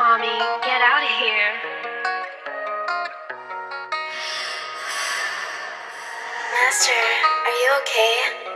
Tommy, get out of here. Master, are you okay?